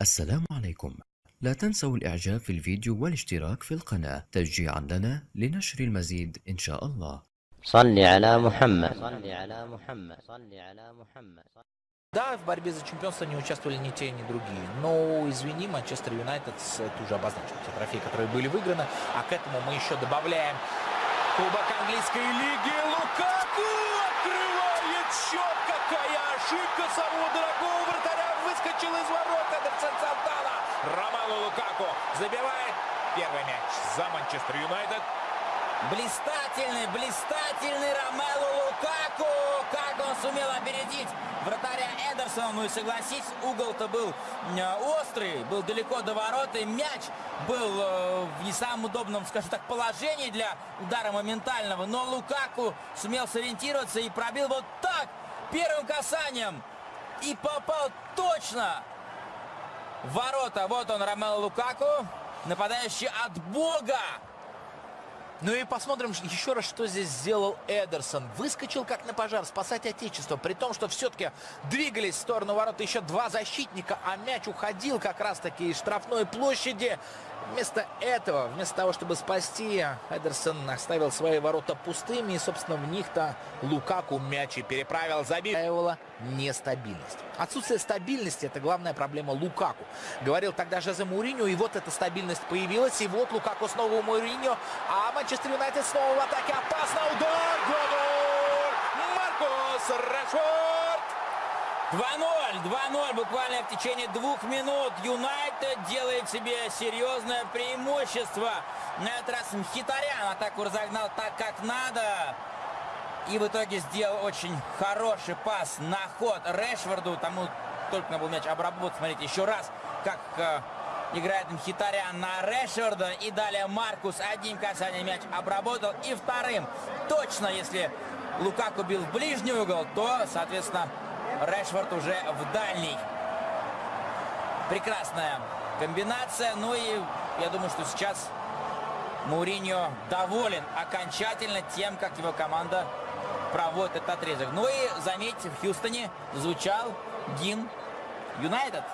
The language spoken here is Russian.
السلام عليكم لا تنسوا الإعجاب في الفيديو والاشتراك في القناة تشجيعا لنا لنشر المزيد إن شاء الله صل على محمد صل على محمد صل على محمد Да, в борьбе за чемпионство не участвовали ни те, ни другие. Но, извини, Манчестер Юнайтед это уже обозначил те трофеи, которые были выиграны. А к этому мы еще добавляем Кубок английской лиги. Лукаку Забивает первый мяч за Манчестер Юнайтед. Блистательный, блистательный Ромело Лукаку! Как он сумел опередить вратаря Эдерсона. Ну и согласись, угол-то был э, острый, был далеко до ворот, и мяч был э, в не самом удобном, скажем так, положении для удара моментального. Но Лукаку сумел сориентироваться и пробил вот так, первым касанием. И попал точно ворота. Вот он, Ромело Лукаку, нападающий от бога. Ну и посмотрим еще раз, что здесь сделал Эдерсон. Выскочил как на пожар спасать отечество, при том, что все-таки двигались в сторону ворот еще два защитника, а мяч уходил как раз-таки из штрафной площади. Вместо этого, вместо того, чтобы спасти, Эдерсон оставил свои ворота пустыми. И, собственно, в них-то Лукаку мяч и переправил. Забил нестабильность. Отсутствие стабильности – это главная проблема Лукаку. Говорил тогда Жозе Мourinho, и вот эта стабильность появилась. И вот Лукаку снова у Мourinho. А Манчестер Юнайтед снова в атаке. Опасно. Удар. Гол! Маркос Решфорд. 2-0, 2-0 буквально в течение двух минут. Юнайтед делает себе серьезное преимущество. На этот раз Мхитарян атаку разогнал так, как надо. И в итоге сделал очень хороший пас на ход Решфорду. Тому только на был мяч обработан. Смотрите еще раз, как э, играет Мхитарян на Решфорда. И далее Маркус одним касанием мяч обработал. И вторым точно, если Лукаку бил ближний угол, то, соответственно, Решфорд уже в дальний. Прекрасная комбинация. Ну и я думаю, что сейчас Мауриньо доволен окончательно тем, как его команда проводит этот отрезок. Ну и, заметьте, в Хьюстоне звучал гимн Юнайтед.